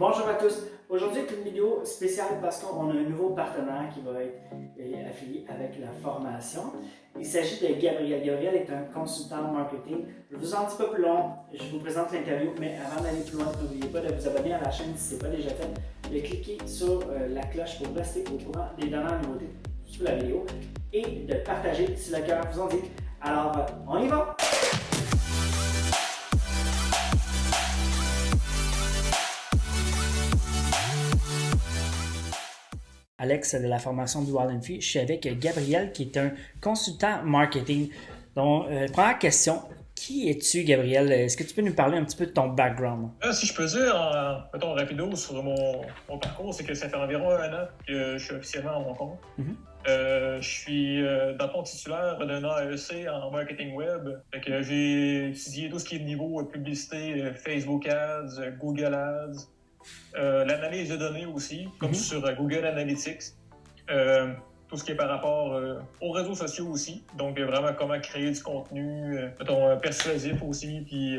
Bonjour à tous. Aujourd'hui, c'est une vidéo spéciale parce qu'on a un nouveau partenaire qui va être euh, affilié avec la formation. Il s'agit de Gabriel. Gabriel est un consultant marketing. Je vous en dis pas plus long, je vous présente l'interview, mais avant d'aller plus loin, n'oubliez pas de vous abonner à la chaîne si ce n'est pas déjà fait, de cliquer sur euh, la cloche pour rester au courant des dernières nouveautés sur la vidéo et de partager si le cœur vous en dit. Alors, on y va! Alex de la formation du Wild Free. Je suis avec Gabriel qui est un consultant marketing. Donc, euh, première question, qui es-tu, Gabriel? Est-ce que tu peux nous parler un petit peu de ton background? Euh, si je peux dire, en, mettons rapido sur mon, parcours, c'est que ça fait environ un an que je suis officiellement à mon compte. Mm-hmm. Euh, je suis dans fond titulaire d'un AEC en marketing web. j'ai étudié tout ce qui est niveau publicité, Facebook Ads, Google Ads, euh, l'analyse de données aussi, comme mhm. sur euh, Google Analytics. Euh, tout ce qui est par rapport aux réseaux sociaux aussi. Donc, vraiment, comment créer du contenu, persuasif aussi, puis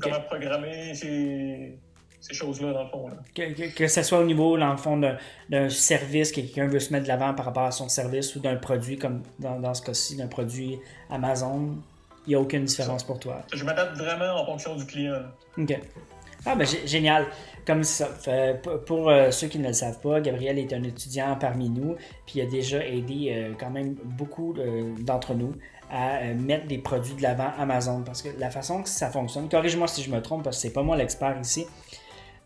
comment programmer ces, choses-là, dans le fond. Que, ce soit au niveau, dans le fond, d'un service que quelqu'un veut se mettre de l'avant par rapport à son service ou d'un produit, comme dans, dans ce cas-ci, d'un produit Amazon, il n'y a aucune différence pour toi. Je m'adapte vraiment en fonction du client. OK. Ah, ben génial. Comme ça. pour euh, ceux qui ne le savent pas, Gabriel est un étudiant parmi nous, puis il a déjà aidé euh, quand même beaucoup euh, d'entre nous à mettre des produits de l'avant Amazon. Parce que la façon que ça fonctionne, corrige-moi si je me trompe, parce que c'est pas moi l'expert ici,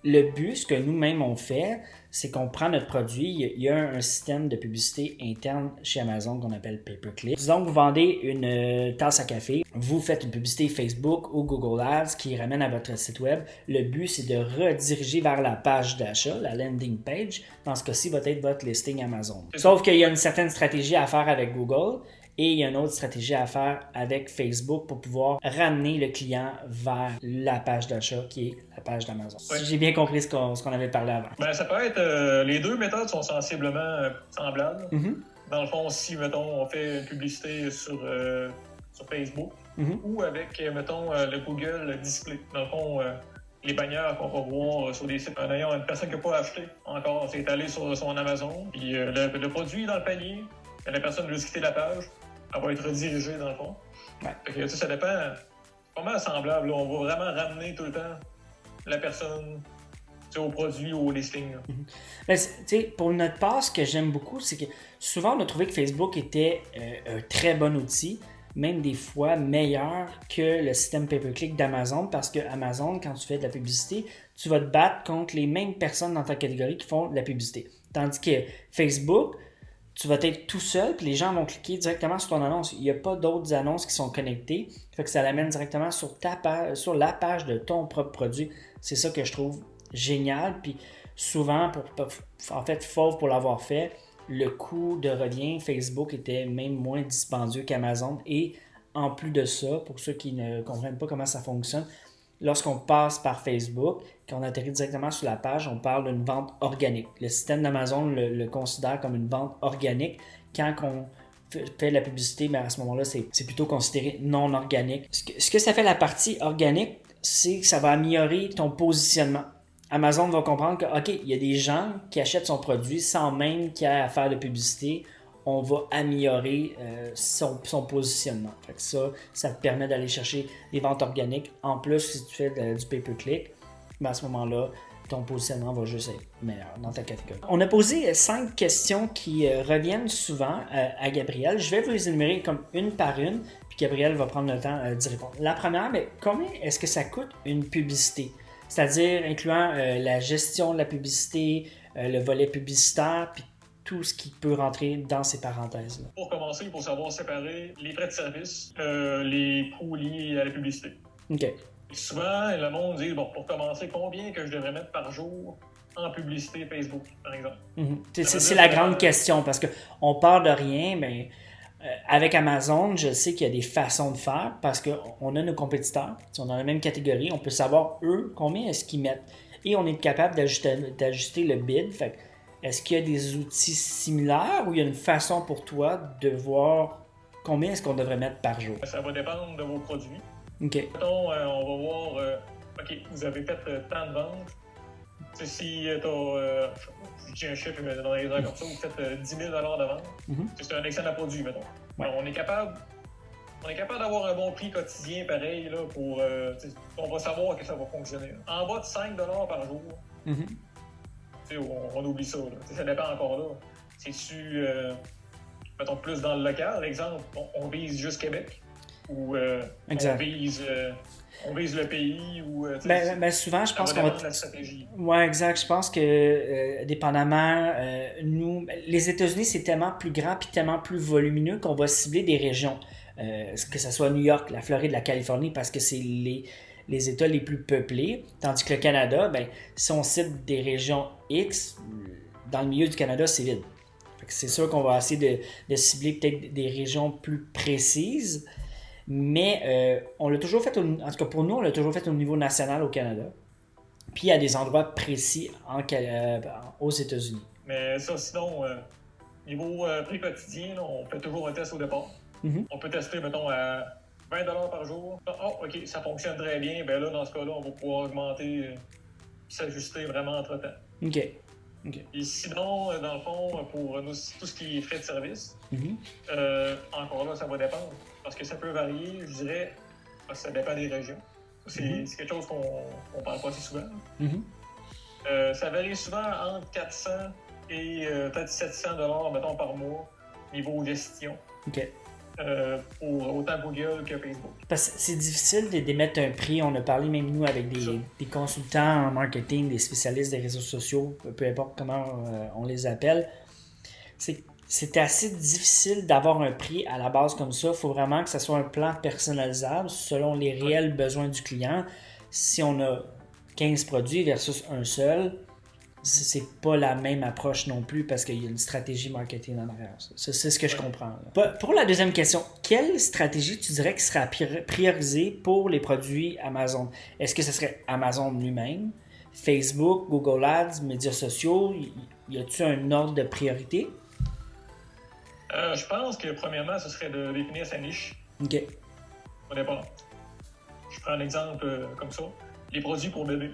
le but, ce que nous-mêmes on fait, c'est qu'on prend notre produit, il y a un système de publicité interne chez Amazon qu'on appelle pay-per-click. Disons que vous vendez une euh, tasse à café, vous faites une publicité Facebook ou Google Ads qui ramène à votre site web. Le but, c'est de rediriger vers la page d'achat, la landing page. Dans ce cas-ci, va être votre listing Amazon. Sauf qu'il y a une certaine stratégie à faire avec Google et il y a une autre stratégie à faire avec Facebook pour pouvoir ramener le client vers la page d'achat qui est la page d'Amazon. Si j'ai bien compris ce qu'on avait parlé avant. Ben, ça peut être. Euh, les deux méthodes sont sensiblement euh, semblables. Mm-hmm. Dans le fond, si, mettons, on fait une publicité sur, euh, sur Facebook mm-hmm. ou avec, mettons, le Google Display. Dans le fond, les bannières qu'on va voir sur des sites ayant une personne qui n'a pas acheté encore, c'est allé sur son Amazon, puis le, le, produit est dans le panier, la personne veut quitter la page, elle va être redirigée dans le fond. Ouais. ça dépend. Pas mal semblable. On va vraiment ramener tout le temps la personne au produit ou au listing. Mm-hmm. pour notre part, ce que j'aime beaucoup, c'est que souvent on a trouvé que Facebook était euh, un très bon outil, même des fois meilleur que le système pay-per-click d'Amazon, parce que Amazon, quand tu fais de la publicité, tu vas te battre contre les mêmes personnes dans ta catégorie qui font de la publicité. Tandis que Facebook, tu vas être tout seul, puis les gens vont cliquer directement sur ton annonce. Il n'y a pas d'autres annonces qui sont connectées. Fait que ça l'amène directement sur, ta page, sur la page de ton propre produit. C'est ça que je trouve génial. Puis souvent, pour, en fait, fauve pour l'avoir fait, le coût de revient Facebook était même moins dispendieux qu'Amazon. Et en plus de ça, pour ceux qui ne comprennent pas comment ça fonctionne, lorsqu'on passe par Facebook, quand on atterrit directement sur la page, on parle d'une vente organique. Le système d'Amazon le, considère comme une vente organique. Quand on fait la publicité, mais ben, à ce moment-là, c'est plutôt considéré non organique. Ce que, ce que ça fait la partie organique, c'est que ça va améliorer ton positionnement. Amazon va comprendre que, OK, il y a des gens qui achètent son produit sans même qu'il y ait à faire de publicité on va améliorer euh, son, positionnement. ça, ça te permet d'aller chercher des ventes organiques. En plus, si tu fais du pay-per-click, ben, à ce moment-là, ton positionnement va juste être meilleur dans ta catégorie. On a posé cinq questions qui euh, reviennent souvent euh, à Gabriel. Je vais vous les énumérer comme une par une, puis Gabriel va prendre le temps d'y répondre. La première, mais combien est-ce que ça coûte une publicité? C'est-à-dire incluant la gestion de la publicité, le volet publicitaire, puis tout ce qui peut rentrer dans ces parenthèses-là. Pour commencer, il faut savoir séparer les frais de service, euh, les coûts liés à la publicité. OK. souvent, le monde dit, bon, pour commencer, combien que je devrais mettre par jour en publicité Facebook, par exemple? Mhm. C'est la grande question parce qu'on part de rien, mais euh, avec Amazon, je sais qu'il y a des façons de faire parce qu'on a nos compétiteurs, si on est dans la même catégorie, on peut savoir eux combien est-ce qu'ils mettent. Et on est capable d'ajuster le bid. Fait est-ce qu'il y a des outils similaires ou il y a une façon pour toi de voir combien est-ce qu'on devrait mettre par jour? Ça va dépendre de vos produits. OK. Mettons, euh, on va voir, euh, OK, vous avez fait euh, tant de ventes, si tu as, je dis un chiffre dans les heures comme ça, vous faites 10 000 de vente, mm-hmm. c'est un excellent produit, mettons. on est capable on est capable d'avoir un bon prix quotidien pareil là, pour. Euh, on va savoir que ça va fonctionner. En bas de 5 par jour, mm-hmm. On, on, oublie ça. Ça dépend encore là. C'est-tu, euh, mettons, plus dans le local, exemple, on, vise juste Québec? Ou euh, on vise. on vise le pays ou. Ben, ben, souvent, je pense qu'on va. La stratégie. Ouais, exact. Je pense que, dépendamment, nous, les États-Unis, c'est tellement plus grand puis tellement plus volumineux qu'on va cibler des régions. Euh, que ce soit New York, la Floride, la Californie, parce que c'est les, les États les plus peuplés. Tandis que le Canada, ben, si on cite des régions X, dans le milieu du Canada, c'est vide. C'est sûr qu'on va essayer de, cibler peut-être des régions plus précises, mais euh, on l'a toujours fait, en tout cas pour nous, on l'a toujours fait au niveau national au Canada. Puis a des endroits précis en, euh, aux États-Unis. Mais ça, sinon, niveau prix quotidien, on fait toujours un test au départ. Mhm. On peut tester, mettons, à 20 par jour. Oh, OK, ça fonctionne très bien. Ben là, dans ce cas-là, on va pouvoir augmenter, euh, s'ajuster vraiment entre-temps. OK. Et sinon, euh, dans le fond, pour nous, tout ce qui est frais de service, mhm. euh, encore là, ça va dépendre. Parce que ça peut varier, je dirais, parce que ça dépend des régions. C'est mhm. quelque chose qu'on parle pas assez souvent. ça varie souvent entre 400 et peut-être 700 mettons, par mois, niveau gestion. OK. Euh, pour autant Google que Facebook. Parce que c'est difficile d'émettre un prix. On a parlé même nous avec des, consultants en marketing, des spécialistes des réseaux sociaux, peu importe comment euh, on les appelle. C'est assez difficile d'avoir un prix à la base comme ça. Il faut vraiment que ce soit un plan personnalisable selon les réels besoins du client. Si on a 15 produits versus un seul, c'est pas la même approche non plus parce qu'il y a une stratégie marketing en arrière. C'est ce que je comprends. Pour la deuxième question, quelle stratégie tu dirais qui sera priorisée pour les produits Amazon? Est-ce que ce serait Amazon lui-même, Facebook, Google Ads, médias sociaux? Y a-t-il un ordre de priorité? Euh, je pense que premièrement, ce serait de définir sa niche. OK. Au départ. Je prends un exemple euh, comme ça. Les produits pour bébé.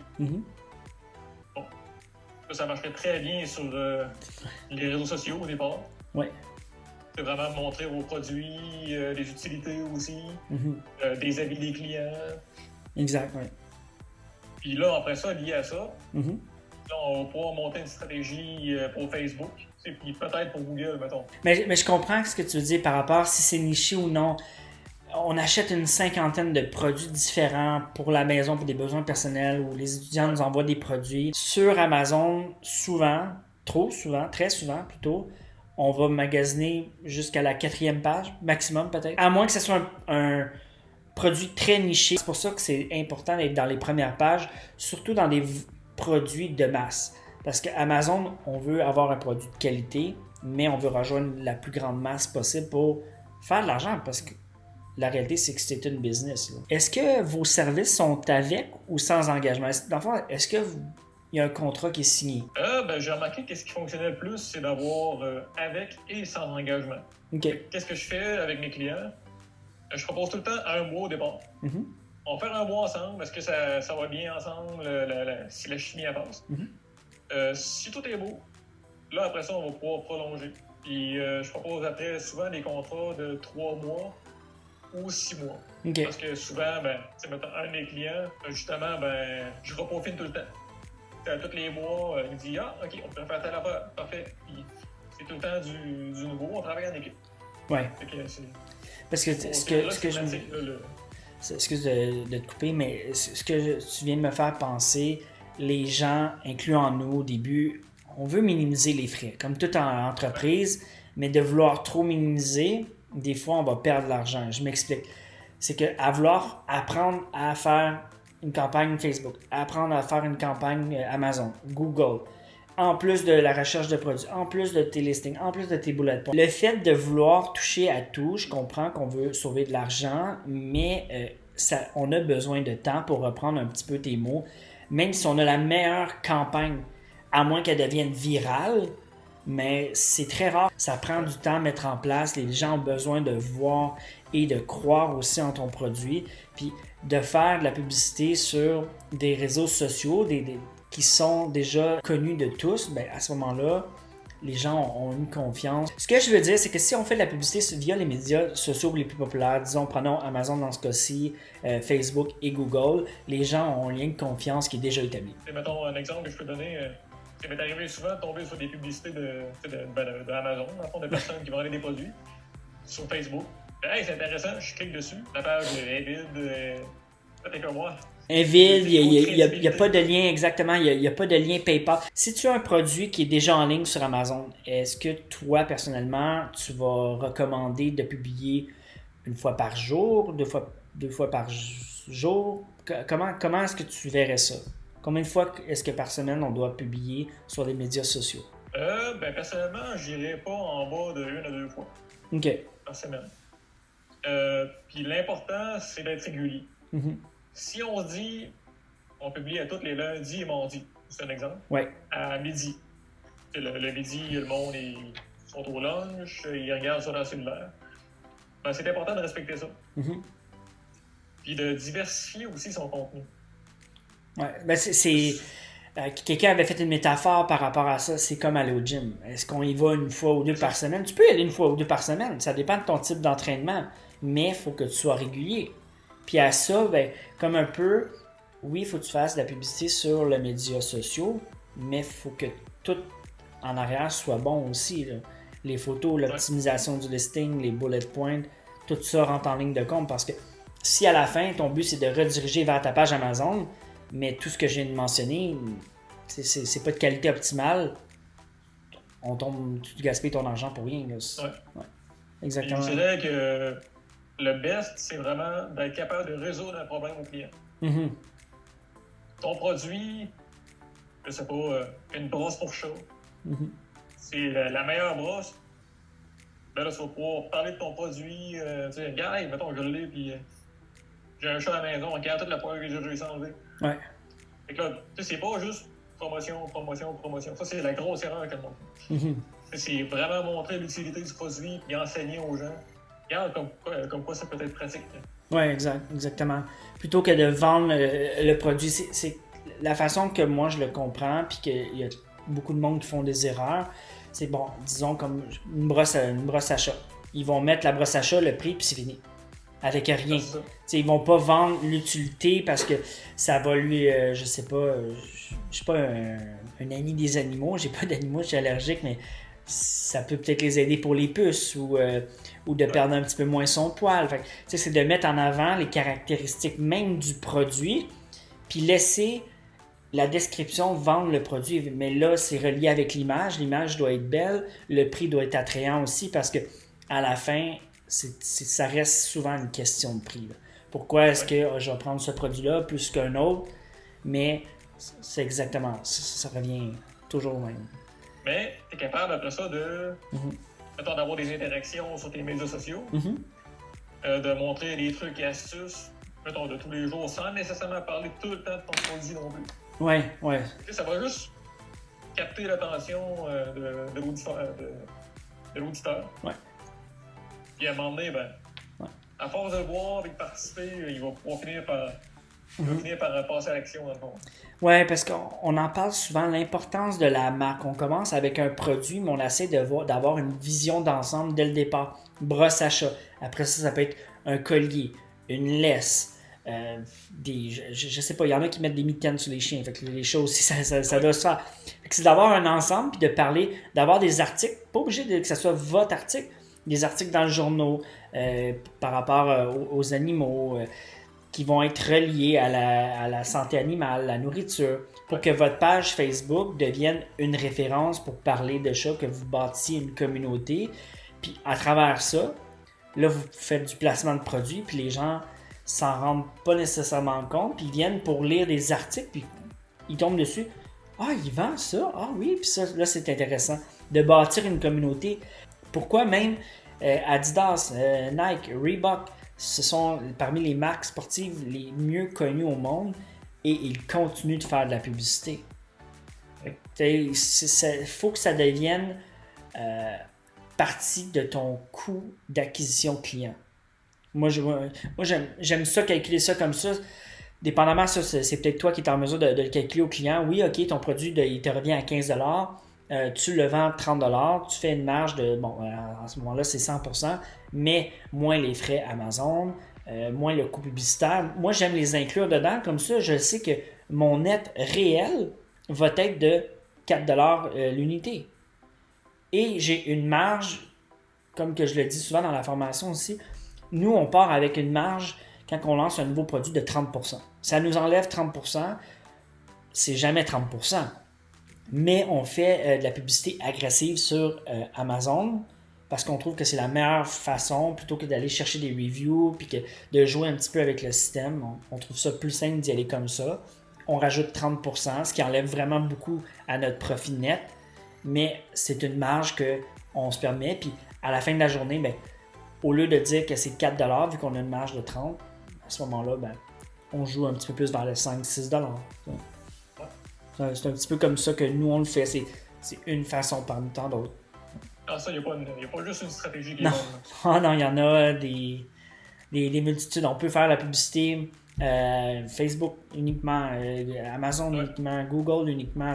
Ça marcherait très bien sur euh, les réseaux sociaux au départ. Oui. C'est vraiment montrer vos produits, euh, les utilités aussi, mm-hmm. euh, des avis des clients. Exact, oui. Puis là, après ça, lié à ça, mm-hmm. on va pouvoir monter une stratégie pour Facebook, puis peut-être pour Google, mettons. Mais, mais je comprends ce que tu veux dire par rapport si c'est niché ou non on achète une cinquantaine de produits différents pour la maison, pour des besoins personnels, ou les étudiants nous envoient des produits. Sur Amazon, souvent, trop souvent, très souvent plutôt, on va magasiner jusqu'à la quatrième page, maximum peut-être. À moins que ce soit un, produit très niché. C'est pour ça que c'est important d'être dans les premières pages, surtout dans des produits de masse. Parce qu'Amazon, on veut avoir un produit de qualité, mais on veut rejoindre la plus grande masse possible pour faire de l'argent. Parce que la réalité, c'est que c'est une business. Est-ce que vos services sont avec ou sans engagement? Est-ce qu'il y a un contrat qui est signé? Euh, ben, j'ai remarqué que ce qui fonctionnait le plus, c'est d'avoir euh, avec et sans engagement. Qu'est-ce que je fais avec mes clients? Euh, je propose tout le temps un mois au départ. Mm-hmm. On fait un mois ensemble. Est-ce que ça, va bien ensemble si la chimie avance? Mm-hmm. si tout est beau, là, après ça, on va pouvoir prolonger. Puis je propose après souvent des contrats de trois mois ou six mois. Parce que souvent, ben, un de mes clients, justement, ben, je reprofite tout le temps. tous les mois, euh, il me dit Ah, OK, on peut faire telle affaire. Parfait. c'est tout le temps du, du, nouveau, on travaille en équipe. Ouais. Parce que ce que, ce que je Excuse de, de, te couper, mais ce que tu viens de me faire penser, les gens, incluant nous au début, on veut minimiser les frais, comme toute entreprise, mais de vouloir trop minimiser, des fois, on va perdre de l'argent. Je m'explique. C'est qu'à vouloir apprendre à faire une campagne Facebook, apprendre à faire une campagne euh, Amazon, Google, en plus de la recherche de produits, en plus de tes listings, en plus de tes bullet points. Le fait de vouloir toucher à tout, je comprends qu'on veut sauver de l'argent, mais euh, ça, on a besoin de temps pour reprendre un petit peu tes mots. Même si on a la meilleure campagne, à moins qu'elle devienne virale, mais c'est très rare. Ça prend du temps à mettre en place. Les gens ont besoin de voir et de croire aussi en ton produit. Puis de faire de la publicité sur des réseaux sociaux, qui sont déjà connus de tous, ben, à ce moment-là, les gens ont, une confiance. Ce que je veux dire, c'est que si on fait de la publicité via les médias sociaux les plus populaires, disons, prenons Amazon dans ce cas-ci, euh, Facebook et Google, les gens ont un lien de confiance qui est déjà établi. Et mettons un exemple que je peux donner. Euh, ça m'est arrivé souvent de tomber sur des publicités de, ben, de, Amazon, de personnes qui vendaient des produits sur Facebook. Hey, c'est intéressant, je clique dessus. La page est vide. Euh, comme moi. Il n'y a, pas de lien exactement, il n'y a, pas de lien PayPal. Si tu as un produit qui est déjà en ligne sur Amazon, est-ce que toi, personnellement, tu vas recommander de publier une fois par jour, deux fois, deux fois par jour? Comment, comment est-ce que tu verrais ça? Combien de fois est-ce que par semaine on doit publier sur les médias sociaux? Euh, ben, personnellement, j'irai pas en bas de une à deux fois. OK. Par semaine. Euh, puis l'important, c'est d'être régulier. Mm-hmm. Si on dit, on publie à tous les lundis et mardis, c'est un exemple, ouais. à midi. Le, midi, le monde, ils sont au lunch, ils regardent sur leur cellulaire. Ben, c'est important de respecter ça. Mm-hmm. Puis de diversifier aussi son contenu. Ouais, ben c'est. Euh, quelqu'un avait fait une métaphore par rapport à ça, c'est comme aller au gym. Est-ce qu'on y va une fois ou deux par semaine? Tu peux y aller une fois ou deux par semaine, ça dépend de ton type d'entraînement, mais il faut que tu sois régulier. Puis à ça, ben, comme un peu, oui, il faut que tu fasses de la publicité sur les médias sociaux, mais il faut que tout en arrière soit bon aussi. Les photos, l'optimisation du listing, les bullet points, tout ça rentre en ligne de compte parce que si à la fin, ton but c'est de rediriger vers ta page Amazon, mais tout ce que je viens de mentionner, c'est pas de qualité optimale, on tombe, tu gaspilles ton argent pour rien. Ouais. Exactement. Je dirais que le best, c'est vraiment d'être capable de résoudre un problème au client. Mm-hmm. Ton produit, je sais pas, euh, une brosse pour chat, mm-hmm. c'est la, meilleure brosse. Ben là, tu vas pouvoir parler de ton produit. Euh, tu sais, gars, mettons, je l'ai, puis euh, j'ai un chat à la maison, regarde toute la poêle que j'ai réussi à enlever. Ouais. Fait que là, c'est pas juste promotion, promotion, promotion. Ça, c'est la grosse erreur que monde fait. C'est vraiment montrer l'utilité du produit et enseigner aux gens comme quoi, ça peut être pratique. Oui, exact, exactement. Plutôt que de vendre le, produit, c'est la façon que moi je le comprends, puis qu'il y a beaucoup de monde qui font des erreurs. C'est bon, disons comme une brosse, à, une brosse à chat. Ils vont mettre la brosse à chat, le prix, puis c'est fini. Avec rien. T'sais, ils vont pas vendre l'utilité parce que ça va lui, euh, je sais pas, euh, je suis pas un, un, ami des animaux, j'ai pas d'animaux, je suis allergique, mais ça peut peut-être les aider pour les puces ou, euh, ou de perdre un petit peu moins son poil. c'est de mettre en avant les caractéristiques même du produit, puis laisser la description vendre le produit. Mais là, c'est relié avec l'image. L'image doit être belle, le prix doit être attrayant aussi parce que à la fin, ça reste souvent une question de prix. Pourquoi est-ce que je vais prendre ce produit-là plus qu'un autre? Mais c'est exactement, ça, ça revient toujours au même. Mais tu es capable après ça de. Mhm. d'avoir des interactions sur tes médias sociaux, mhm. euh, de montrer des trucs et astuces, mettons, de tous les jours, sans nécessairement parler tout le temps de ton produit non plus. Ouais, ouais. ça va juste capter l'attention euh, de, de l'auditeur. Ouais. Puis à un moment donné, ben, à force de voir et de participer, il va pouvoir finir par je vais finir par passer à l'action dans le fond. Oui, parce qu'on en parle souvent, l'importance de la marque. On commence avec un produit, mais on essaie d'avoir une vision d'ensemble dès le départ. Brosse à chat. Après ça, ça peut être un collier, une laisse. Euh, des, je, sais pas, il y en a qui mettent des mitaines sur les chiens. Fait que les choses aussi, ça, ça, doit se faire. C'est d'avoir un ensemble, puis de parler, d'avoir des articles, pas obligé de, que ce soit votre article, des articles dans le journal euh, par rapport euh, aux, animaux qui vont être reliés à la, santé animale, la nourriture, pour que votre page Facebook devienne une référence pour parler de chats, que vous bâtissiez une communauté. Puis à travers ça, là, vous faites du placement de produits, puis les gens s'en rendent pas nécessairement compte, puis ils viennent pour lire des articles, puis ils tombent dessus. Ah, il vend ça? Ah oui, puis ça, là, c'est intéressant. De bâtir une communauté. Pourquoi même euh, Adidas, euh, Nike, Reebok, ce sont parmi les marques sportives les mieux connues au monde et ils continuent de faire de la publicité? Il faut que ça devienne euh, partie de ton coût d'acquisition client. Moi, j'aime ça, calculer ça comme ça. dépendamment, ça, c'est peut-être toi qui es en mesure de, le calculer au client. Oui, OK, ton produit, il te revient à 15 euh, tu le vends 30 tu fais une marge de, bon, euh, en ce moment-là, c'est 100% mais moins les frais Amazon, euh, moins le coût publicitaire. Moi, j'aime les inclure dedans. Comme ça, je sais que mon net réel va être de 4 l'unité. Et j'ai une marge, comme que je le dis souvent dans la formation aussi, nous, on part avec une marge quand on lance un nouveau produit de 30% Ça nous enlève 30% c'est jamais 30 mais on fait euh, de la publicité agressive sur euh, Amazon parce qu'on trouve que c'est la meilleure façon plutôt que d'aller chercher des reviews puis que de jouer un petit peu avec le système. On, trouve ça plus simple d'y aller comme ça. On rajoute 30%, ce qui enlève vraiment beaucoup à notre profit net, mais c'est une marge qu'on se permet. Puis à la fin de la journée, ben, au lieu de dire que c'est 4 vu qu'on a une marge de 30 à ce moment-là, ben, on joue un petit peu plus vers les 5-6 c'est un petit peu comme ça que nous, on le fait. C'est, une façon parmi tant d'autres. Ah, ça, il n'y a, pas juste une stratégie qui est bonne. Ah non, il y en a des, des, multitudes. On peut faire la publicité euh, Facebook uniquement, euh, Amazon uniquement, Google uniquement.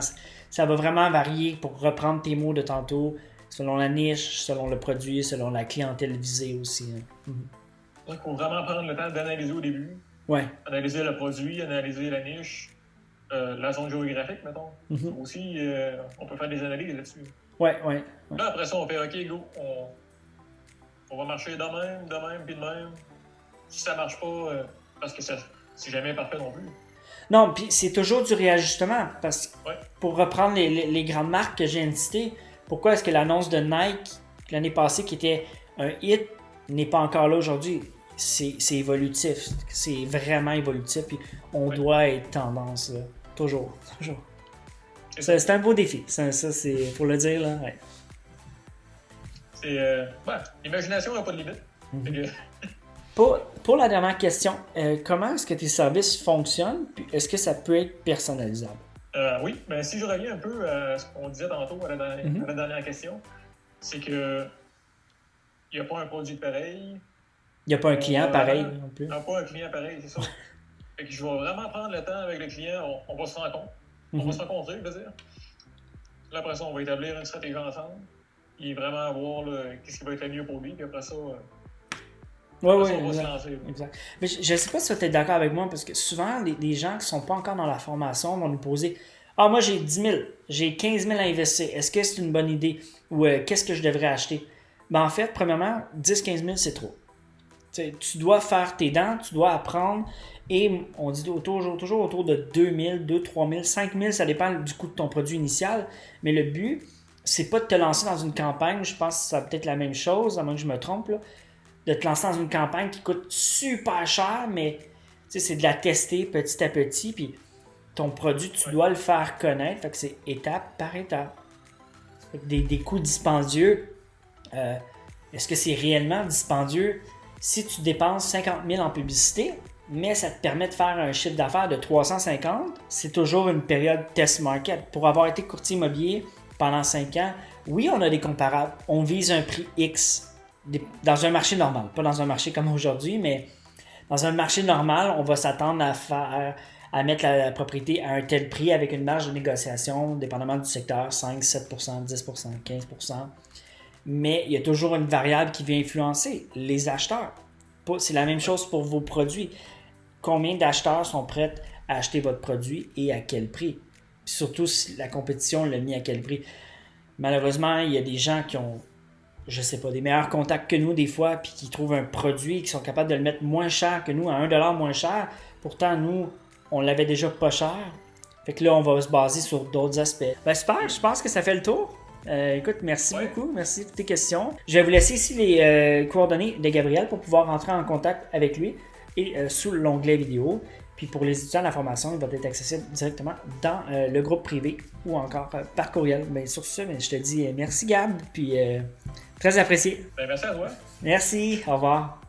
Ça va vraiment varier pour reprendre tes mots de tantôt, selon la niche, selon le produit, selon la clientèle visée aussi. Hein. Mhm. Il faut vraiment prendre le temps d'analyser au début. Ouais. Analyser le produit, analyser la niche, euh, la zone géographique, mettons. Mhm. Aussi, euh, on peut faire des analyses là-dessus. Ouais, ouais, Là, après ça, on fait OK, go, on, on va marcher de même, de même, puis de même. Si ça marche pas, euh, parce que c'est jamais parfait non plus. Non, puis c'est toujours du réajustement. Parce que pour reprendre les, les, grandes marques que j'ai citées, pourquoi est-ce que l'annonce de Nike l'année passée, qui était un hit, n'est pas encore là aujourd'hui? C'est évolutif. C'est vraiment évolutif. Puis on doit être tendance. Là. Toujours, toujours. C'est un beau défi, ça, c'est pour le dire. là. Ouais. C'est. Euh, L'imagination n'a pas de limite. Mhm. pour, pour, la dernière question, euh, comment est-ce que tes services fonctionnent? est-ce que ça peut être personnalisable? Euh, oui, mais ben, si je reviens un peu à ce qu'on disait tantôt à la dernière, mhm. à la dernière question, c'est que il n'y a pas un produit pareil. Il n'y a pas un client pareil non plus. Il n'y a pas un client pareil, c'est ça. Fait que je vais vraiment prendre le temps avec le client. On, va se rencontrer. On va mhm. se rencontrer, je veux dire. Là, après ça, on va établir une stratégie ensemble. Et vraiment voir qu'est-ce qui va être le mieux pour lui. Puis après ça, euh, oui, oui, exact. Mais je ne sais pas si tu es d'accord avec moi, parce que souvent, les, gens qui ne sont pas encore dans la formation vont nous poser Ah, moi, j'ai 10 000, j'ai 15 000 à investir. Est-ce que c'est une bonne idée? Ou euh, qu'est-ce que je devrais acheter ben, En fait, premièrement, 10-15 000, c'est trop. Tu dois faire tes dents, tu dois apprendre. Et on dit toujours, toujours autour de 2000, 2, 3000, 5000, ça dépend du coût de ton produit initial. Mais le but, c'est pas de te lancer dans une campagne, je pense que ça peut être la même chose, à moins que je me trompe, de te lancer dans une campagne qui coûte super cher, mais c'est de la tester petit à petit. Puis ton produit, tu dois le faire connaître. Fait que c'est étape par étape. Des, des coûts dispendieux. Euh, est-ce que c'est réellement dispendieux? Si tu dépenses 50 000 en publicité? mais ça te permet de faire un chiffre d'affaires de 350. C'est toujours une période test market. Pour avoir été courtier immobilier pendant 5 ans, oui, on a des comparables. On vise un prix X dans un marché normal, pas dans un marché comme aujourd'hui, mais dans un marché normal, on va s'attendre à faire à mettre la, propriété à un tel prix avec une marge de négociation, dépendamment du secteur, 5, 7% 10% 15 Mais il y a toujours une variable qui vient influencer les acheteurs. C'est la même chose pour vos produits combien d'acheteurs sont prêts à acheter votre produit et à quel prix? surtout si la compétition l'a mis à quel prix. Malheureusement, il y a des gens qui ont, je sais pas, des meilleurs contacts que nous des fois, puis qui trouvent un produit, qui sont capables de le mettre moins cher que nous, à 1$ moins cher. Pourtant, nous, on l'avait déjà pas cher. Fait que là, on va se baser sur d'autres aspects. Ben super, je pense que ça fait le tour. Euh, écoute, merci beaucoup. Merci pour tes questions. Je vais vous laisser ici les euh, coordonnées de Gabriel pour pouvoir rentrer en contact avec lui et euh, sous l'onglet vidéo. Puis pour les étudiants, la formation il va être accessible directement dans le groupe privé ou encore par courriel. Bien, sur ce, mais je te dis merci Gab, puis très apprécié. Ben, merci à toi. Merci, au revoir.